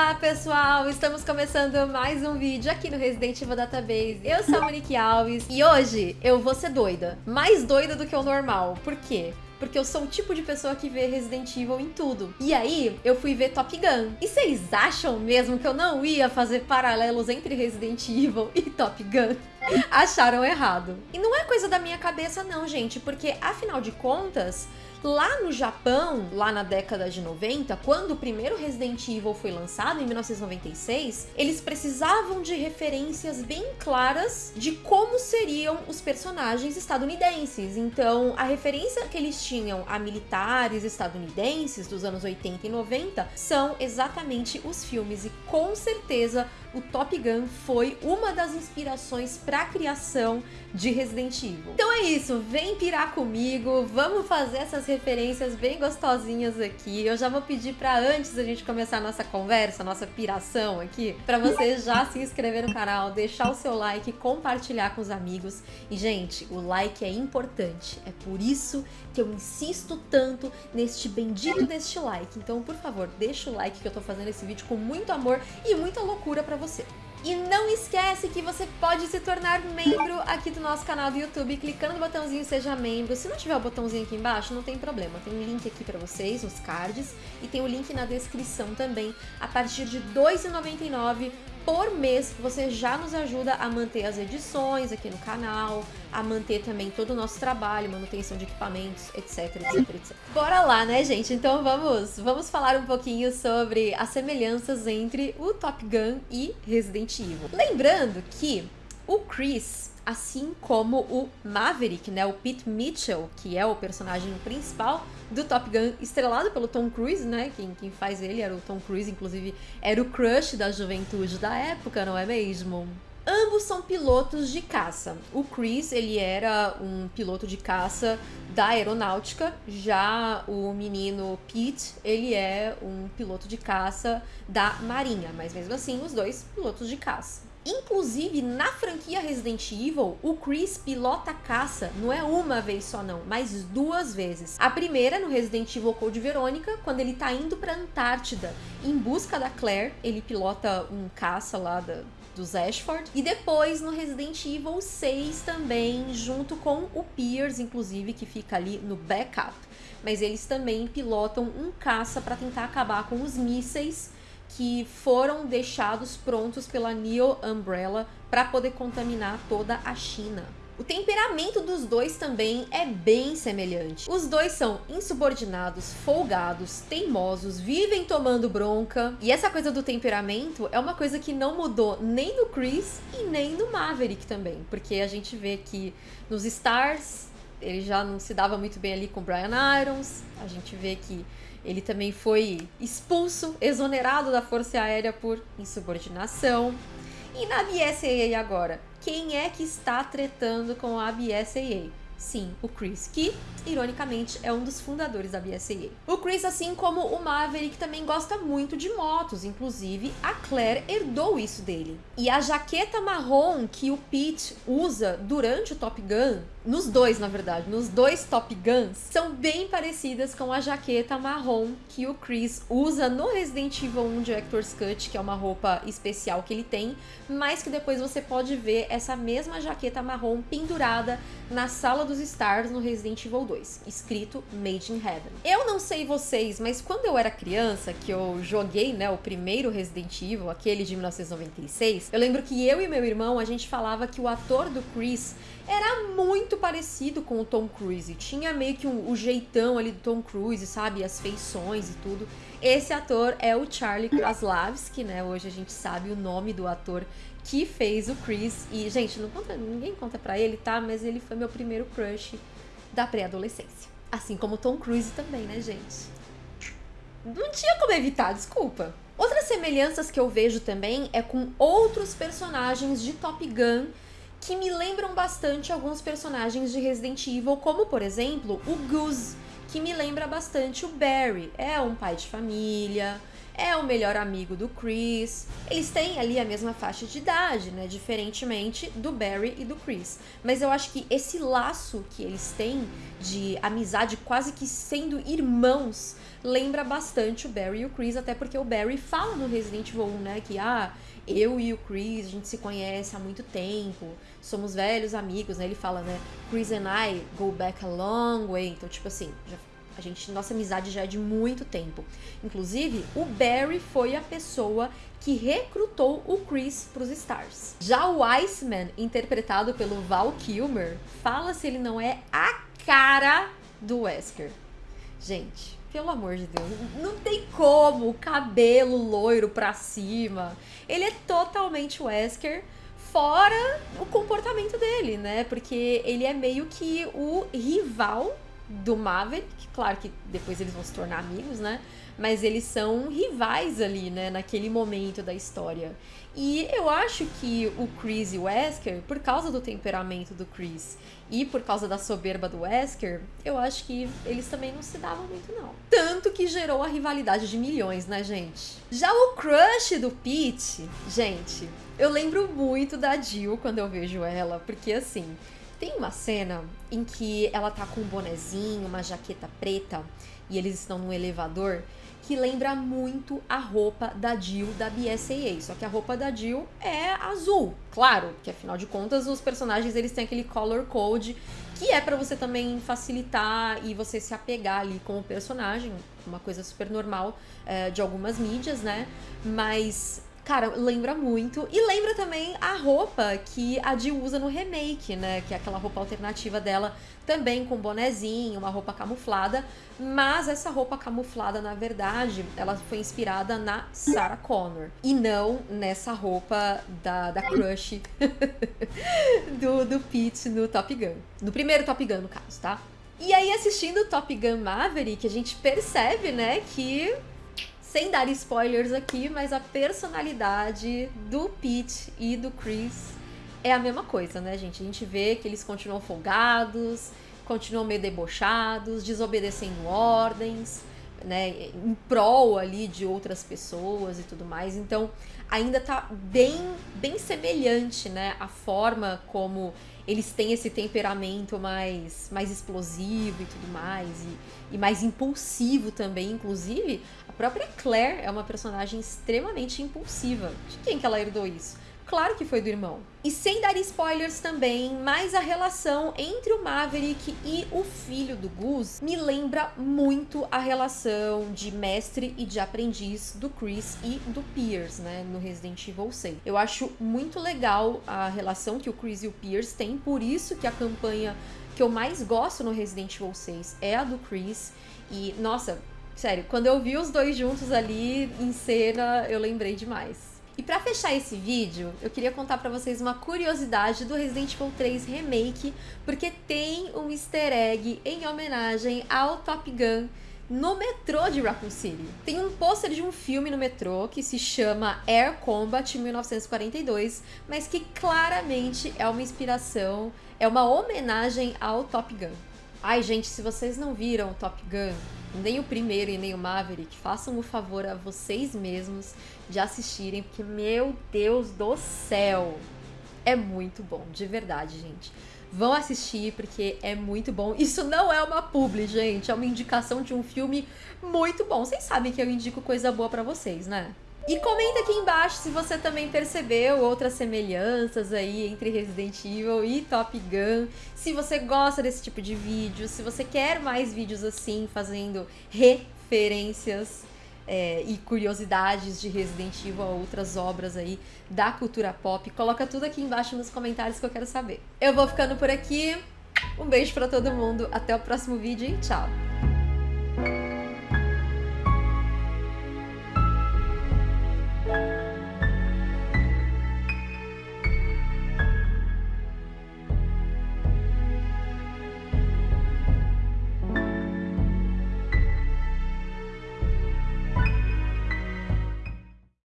Olá pessoal, estamos começando mais um vídeo aqui no Resident Evil Database. Eu sou a Monique Alves e hoje eu vou ser doida, mais doida do que o normal. Por quê? porque eu sou o tipo de pessoa que vê Resident Evil em tudo. E aí, eu fui ver Top Gun. E vocês acham mesmo que eu não ia fazer paralelos entre Resident Evil e Top Gun? Acharam errado. E não é coisa da minha cabeça não, gente, porque afinal de contas, Lá no Japão, lá na década de 90, quando o primeiro Resident Evil foi lançado, em 1996, eles precisavam de referências bem claras de como seriam os personagens estadunidenses. Então, a referência que eles tinham a militares estadunidenses dos anos 80 e 90 são exatamente os filmes, e com certeza o Top Gun foi uma das inspirações para a criação de Resident Evil. Então é isso, vem pirar comigo, vamos fazer essas referências bem gostosinhas aqui. Eu já vou pedir para antes da gente começar a nossa conversa, nossa piração aqui, para você já se inscrever no canal, deixar o seu like, compartilhar com os amigos. E gente, o like é importante, é por isso que eu insisto tanto neste bendito deste like. Então, por favor, deixa o like que eu tô fazendo esse vídeo com muito amor e muita loucura para você. E não esquece que você pode se tornar membro aqui do nosso canal do YouTube clicando no botãozinho Seja Membro. Se não tiver o botãozinho aqui embaixo, não tem problema. Tem um link aqui para vocês, nos cards, e tem o link na descrição também. A partir de R$ 2,99 por mês, você já nos ajuda a manter as edições aqui no canal, a manter também todo o nosso trabalho, manutenção de equipamentos, etc, etc, etc. Bora lá, né, gente? Então vamos, vamos falar um pouquinho sobre as semelhanças entre o Top Gun e Resident Evil. Lembrando que o Chris assim como o Maverick, né, o Pete Mitchell, que é o personagem principal do Top Gun, estrelado pelo Tom Cruise, né, quem, quem faz ele era o Tom Cruise, inclusive era o crush da juventude da época, não é mesmo? Ambos são pilotos de caça. O Chris, ele era um piloto de caça da aeronáutica, já o menino Pete, ele é um piloto de caça da marinha, mas mesmo assim os dois pilotos de caça. Inclusive, na franquia Resident Evil, o Chris pilota caça não é uma vez só não, mas duas vezes. A primeira no Resident Evil Code Verônica, quando ele tá indo pra Antártida em busca da Claire, ele pilota um caça lá da, dos Ashford. E depois no Resident Evil 6 também, junto com o Pierce, inclusive, que fica ali no backup. Mas eles também pilotam um caça para tentar acabar com os mísseis que foram deixados prontos pela Neo Umbrella para poder contaminar toda a China. O temperamento dos dois também é bem semelhante. Os dois são insubordinados, folgados, teimosos, vivem tomando bronca. E essa coisa do temperamento é uma coisa que não mudou nem no Chris e nem no Maverick também. Porque a gente vê que nos Stars ele já não se dava muito bem ali com o Brian Irons. A gente vê que ele também foi expulso, exonerado da Força Aérea por insubordinação. E na BSAA agora, quem é que está tretando com a BSAA? Sim, o Chris, que, ironicamente, é um dos fundadores da BSAA. O Chris, assim como o Maverick, também gosta muito de motos, inclusive a Claire herdou isso dele. E a jaqueta marrom que o Pete usa durante o Top Gun nos dois, na verdade, nos dois Top Guns, são bem parecidas com a jaqueta marrom que o Chris usa no Resident Evil 1 Director's Cut, que é uma roupa especial que ele tem, mas que depois você pode ver essa mesma jaqueta marrom pendurada na sala dos Stars no Resident Evil 2, escrito Made in Heaven. Eu não sei vocês, mas quando eu era criança, que eu joguei, né, o primeiro Resident Evil, aquele de 1996, eu lembro que eu e meu irmão, a gente falava que o ator do Chris era muito parecido com o Tom Cruise. Tinha meio que um, o jeitão ali do Tom Cruise, sabe? As feições e tudo. Esse ator é o Charlie Kraslavski, né? Hoje a gente sabe o nome do ator que fez o Chris. E, gente, não conta, ninguém conta pra ele, tá? Mas ele foi meu primeiro crush da pré-adolescência. Assim como Tom Cruise também, né, gente? Não tinha como evitar, desculpa. Outras semelhanças que eu vejo também é com outros personagens de Top Gun que me lembram bastante alguns personagens de Resident Evil, como por exemplo o Goose, que me lembra bastante o Barry. É um pai de família, é o melhor amigo do Chris. Eles têm ali a mesma faixa de idade, né? Diferentemente do Barry e do Chris. Mas eu acho que esse laço que eles têm de amizade, quase que sendo irmãos, lembra bastante o Barry e o Chris, até porque o Barry fala no Resident Evil 1, né? Que ah, eu e o Chris, a gente se conhece há muito tempo, somos velhos amigos, né? Ele fala, né? Chris and I go back a long way. Então, tipo assim, já, a gente, nossa amizade já é de muito tempo. Inclusive, o Barry foi a pessoa que recrutou o Chris para os Stars. Já o Iceman, interpretado pelo Val Kilmer, fala se ele não é a cara do Wesker. Gente, pelo amor de Deus, não tem como, cabelo loiro pra cima. Ele é totalmente Wesker, fora o comportamento dele, né? Porque ele é meio que o rival do Maverick, claro que depois eles vão se tornar amigos, né? Mas eles são rivais ali, né, naquele momento da história. E eu acho que o Chris e o Wesker, por causa do temperamento do Chris e por causa da soberba do Wesker, eu acho que eles também não se davam muito, não. Tanto que gerou a rivalidade de milhões, né, gente? Já o crush do Pete, gente, eu lembro muito da Jill quando eu vejo ela, porque assim, tem uma cena em que ela tá com um bonezinho, uma jaqueta preta, e eles estão num elevador que lembra muito a roupa da Jill da BSAA. Só que a roupa da Jill é azul, claro, que afinal de contas os personagens eles têm aquele color code que é para você também facilitar e você se apegar ali com o personagem, uma coisa super normal é, de algumas mídias, né? Mas Cara, lembra muito. E lembra também a roupa que a Jill usa no remake, né? Que é aquela roupa alternativa dela, também com bonezinho, uma roupa camuflada. Mas essa roupa camuflada, na verdade, ela foi inspirada na Sarah Connor. E não nessa roupa da, da crush do, do Pete no Top Gun. No primeiro Top Gun, no caso, tá? E aí, assistindo Top Gun Maverick, a gente percebe, né, que sem dar spoilers aqui, mas a personalidade do Pete e do Chris é a mesma coisa, né, gente? A gente vê que eles continuam folgados, continuam meio debochados, desobedecendo ordens, né, em prol ali de outras pessoas e tudo mais. Então, ainda tá bem, bem semelhante, né, a forma como eles têm esse temperamento mais, mais explosivo e tudo mais, e, e mais impulsivo também, inclusive. A própria Claire é uma personagem extremamente impulsiva. De quem que ela herdou isso? Claro que foi do irmão. E sem dar spoilers também, mas a relação entre o Maverick e o filho do Gus me lembra muito a relação de mestre e de aprendiz do Chris e do Pierce, né, no Resident Evil 6. Eu acho muito legal a relação que o Chris e o Pierce têm, por isso que a campanha que eu mais gosto no Resident Evil 6 é a do Chris. E, nossa, sério, quando eu vi os dois juntos ali em cena, eu lembrei demais. E para fechar esse vídeo, eu queria contar para vocês uma curiosidade do Resident Evil 3 Remake, porque tem um easter egg em homenagem ao Top Gun no metrô de Raccoon City. Tem um pôster de um filme no metrô que se chama Air Combat 1942, mas que claramente é uma inspiração, é uma homenagem ao Top Gun. Ai, gente, se vocês não viram Top Gun, nem o primeiro e nem o Maverick, façam o favor a vocês mesmos de assistirem, porque, meu Deus do céu, é muito bom, de verdade, gente. Vão assistir porque é muito bom. Isso não é uma publi, gente, é uma indicação de um filme muito bom. Vocês sabem que eu indico coisa boa para vocês, né? E comenta aqui embaixo se você também percebeu outras semelhanças aí entre Resident Evil e Top Gun. Se você gosta desse tipo de vídeo, se você quer mais vídeos assim, fazendo referências é, e curiosidades de Resident Evil a outras obras aí da cultura pop. Coloca tudo aqui embaixo nos comentários que eu quero saber. Eu vou ficando por aqui. Um beijo para todo mundo, até o próximo vídeo e tchau!